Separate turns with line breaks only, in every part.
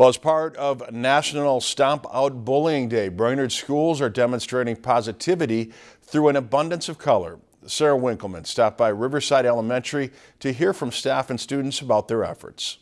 Well, as part of National Stomp Out Bullying Day, Brainerd schools are demonstrating positivity through an abundance of color. Sarah Winkleman stopped by Riverside Elementary to hear from staff and students about their efforts.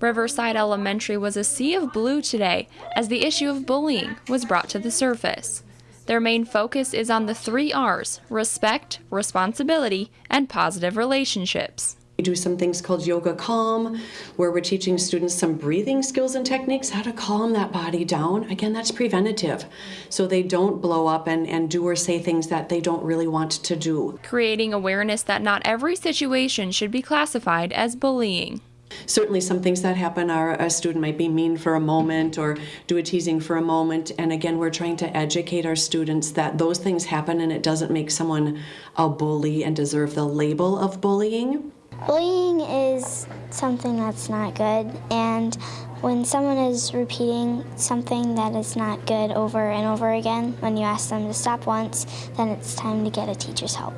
Riverside Elementary was a sea of blue today as the issue of bullying was brought to the surface. Their main focus is on the three R's respect, responsibility, and positive relationships.
We do some things called Yoga Calm, where we're teaching students some breathing skills and techniques, how to calm that body down. Again, that's preventative, so they don't blow up and, and do or say things that they don't really want to do.
Creating awareness that not every situation should be classified as bullying.
Certainly some things that happen are a student might be mean for a moment or do a teasing for a moment and again we're trying to educate our students that those things happen and it doesn't make someone a bully and deserve the label of bullying.
Bullying is something that's not good, and when someone is repeating something that is not good over and over again, when you ask them to stop once, then it's time to get a teacher's help.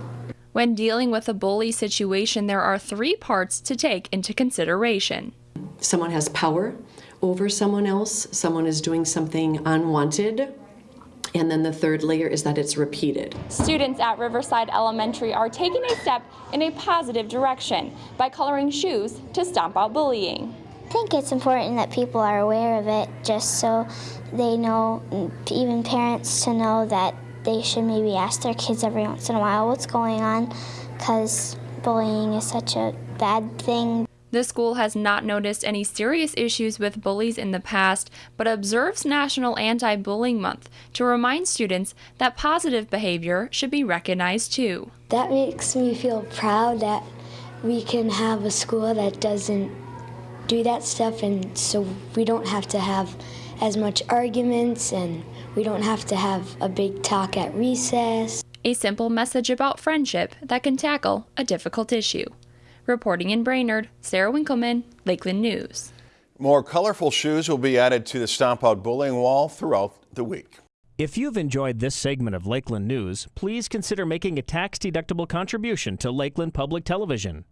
When dealing with a bully situation, there are three parts to take into consideration.
Someone has power over someone else, someone is doing something unwanted, and then the third layer is that it's repeated.
Students at Riverside Elementary are taking a step in a positive direction by coloring shoes to stomp out bullying.
I think it's important that people are aware of it just so they know, even parents to know that they should maybe ask their kids every once in a while what's going on because bullying is such a bad thing.
The school has not noticed any serious issues with bullies in the past, but observes National Anti Bullying Month to remind students that positive behavior should be recognized too.
That makes me feel proud that we can have a school that doesn't do that stuff, and so we don't have to have as much arguments and we don't have to have a big talk at recess.
A simple message about friendship that can tackle a difficult issue. Reporting in Brainerd, Sarah Winkleman, Lakeland News.
More colorful shoes will be added to the Stomp Out Bullying Wall throughout the week.
If you've enjoyed this segment of Lakeland News, please consider making a tax-deductible contribution to Lakeland Public Television.